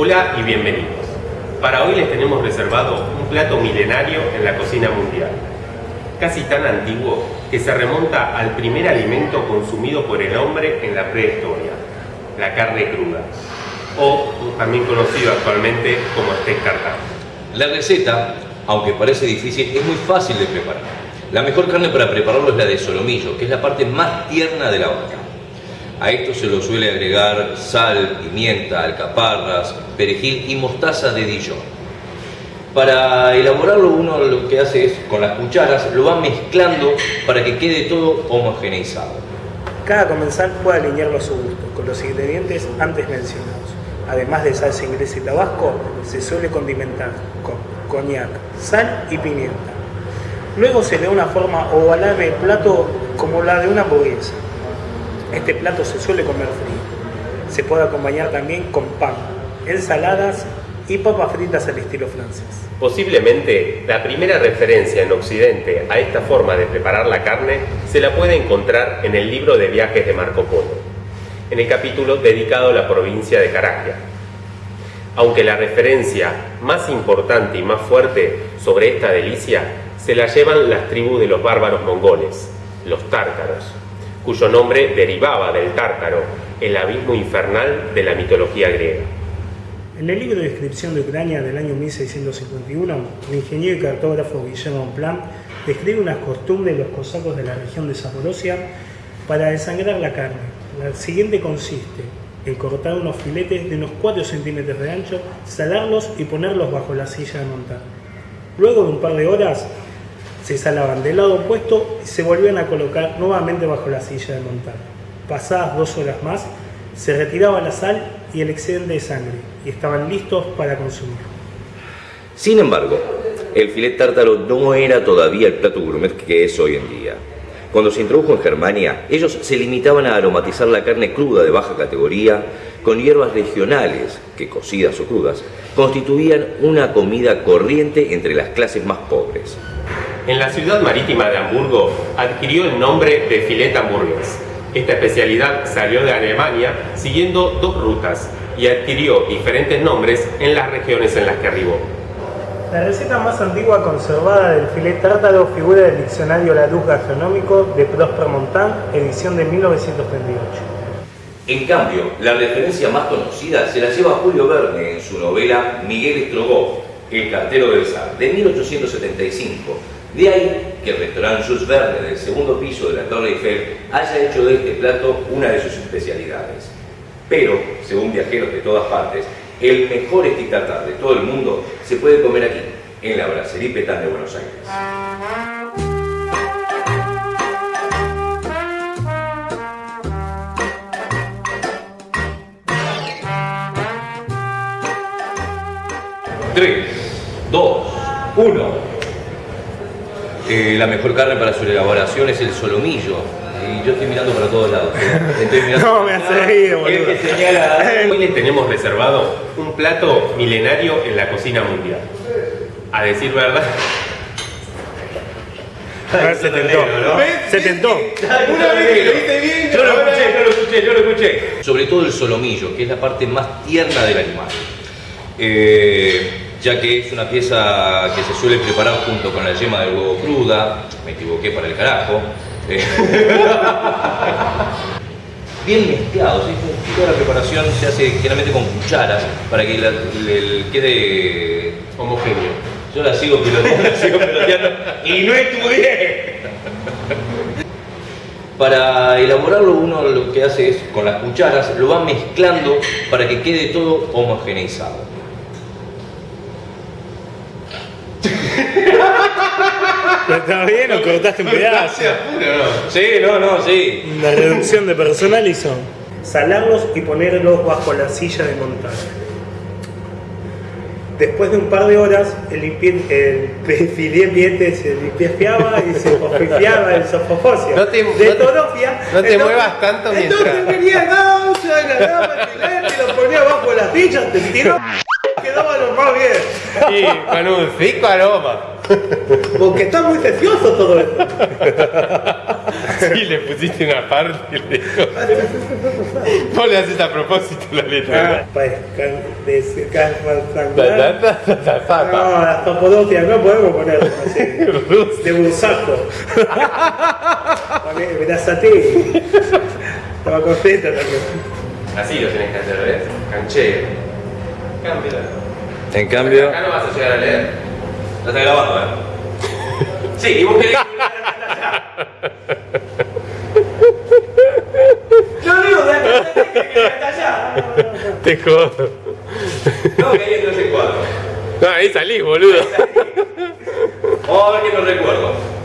Hola y bienvenidos. Para hoy les tenemos reservado un plato milenario en la cocina mundial. Casi tan antiguo que se remonta al primer alimento consumido por el hombre en la prehistoria, la carne cruda, o también conocido actualmente como steak tartar. La receta, aunque parece difícil, es muy fácil de preparar. La mejor carne para prepararlo es la de solomillo, que es la parte más tierna de la vaca. A esto se lo suele agregar sal, pimienta, alcaparras, perejil y mostaza de Dijon. Para elaborarlo uno lo que hace es, con las cucharas, lo va mezclando para que quede todo homogeneizado. Cada comensal puede alinearlo a su gusto, con los ingredientes antes mencionados. Además de salsa inglesa y tabasco, se suele condimentar con coñac, sal y pimienta. Luego se le da una forma ovalada del plato como la de una hamburguesa. Este plato se suele comer frío. Se puede acompañar también con pan, ensaladas y papas fritas al estilo francés. Posiblemente la primera referencia en Occidente a esta forma de preparar la carne se la puede encontrar en el libro de viajes de Marco Polo, en el capítulo dedicado a la provincia de Caragia. Aunque la referencia más importante y más fuerte sobre esta delicia se la llevan las tribus de los bárbaros mongoles, los tártaros, cuyo nombre derivaba del tártaro, el abismo infernal de la mitología griega. En el libro de descripción de Ucrania del año 1651, el ingeniero y cartógrafo Guillermo Plan describe unas costumbres de los cosacos de la región de Zaporozhia para desangrar la carne. La siguiente consiste en cortar unos filetes de unos 4 centímetros de ancho, salarlos y ponerlos bajo la silla de montar. Luego de un par de horas, se salaban del lado opuesto y se volvían a colocar nuevamente bajo la silla de montar. Pasadas dos horas más, se retiraba la sal y el excedente de sangre y estaban listos para consumir. Sin embargo, el filet tártaro no era todavía el plato gourmet que es hoy en día. Cuando se introdujo en Germania, ellos se limitaban a aromatizar la carne cruda de baja categoría con hierbas regionales, que cocidas o crudas, constituían una comida corriente entre las clases más pobres. En la ciudad marítima de Hamburgo adquirió el nombre de filet hamburgues. Esta especialidad salió de Alemania siguiendo dos rutas y adquirió diferentes nombres en las regiones en las que arribó. La receta más antigua conservada del filet tártaro figura del diccionario Larousse Gastronómico de Prosper Montan, edición de 1938. En cambio, la referencia más conocida se la lleva Julio Verne en su novela Miguel Strogoff, El cartero del zar, de 1875, de ahí que el restaurante Jules Verne del segundo piso de la Torre Eiffel haya hecho de este plato una de sus especialidades. Pero, según viajeros de todas partes, el mejor stick tartar de todo el mundo se puede comer aquí, en la Brasserie Petán de Buenos Aires. Tres, dos, uno. Eh, la mejor carne para su elaboración es el solomillo. Y yo estoy mirando para todos lados. ¿eh? No, me hace reír, boludo. Que señala, hoy les tenemos reservado un plato milenario en la cocina mundial. A decir verdad, se tentó. Se tentó. una vez que lo hice bien, Yo lo escuché, yo lo escuché, yo lo escuché. Sobre todo el solomillo, que es la parte más tierna del animal. Eh, ya que es una pieza que se suele preparar junto con la yema del huevo cruda, me equivoqué para el carajo. Bien mezclado, ¿sí? toda la preparación se hace generalmente con cucharas para que la- quede homogéneo. Yo la sigo piloteando, la sigo piloteando y no estudié. Para elaborarlo uno lo que hace es, con las cucharas, lo va mezclando para que quede todo homogeneizado. ¿Está bien o cortaste un pedazo? Sí, no, no, sí. La reducción de personal hizo salarlos y ponerlos bajo la silla de montar. Después de un par de horas, el, limpie- el se limpiaba y se fofifiaba el sofofosio. No te- de no te- torofia. no te muevas tanto Entonces mientras- venía Gaucho, agarraba el filete, lo ponía bajo la silla, te tiró, quedaba lo más bien. Y con un rico aroma. Porque está muy precioso todo esto. Sí, le pusiste una parte y le dijo. Vos le haces a propósito la letra. Ah, pues, can- de- can- Ta, rectangular. ta, ta, ta, ta, ta. No, la Capadocia no podemos poner así. De bursaco. Poné- Brazate. Estaba contenta también. Así lo tenés que hacer, ¿ves? Canchero. Cámbiala. En cambio, Acá no vas a llegar a leer. La está grabando, ¿eh? Sí, y vos querés Yo digo, de que allá. Te jodo. No, que ahí entró ese cuadro. No, ahí salís, boludo. Vamos a ver qué no recuerdo.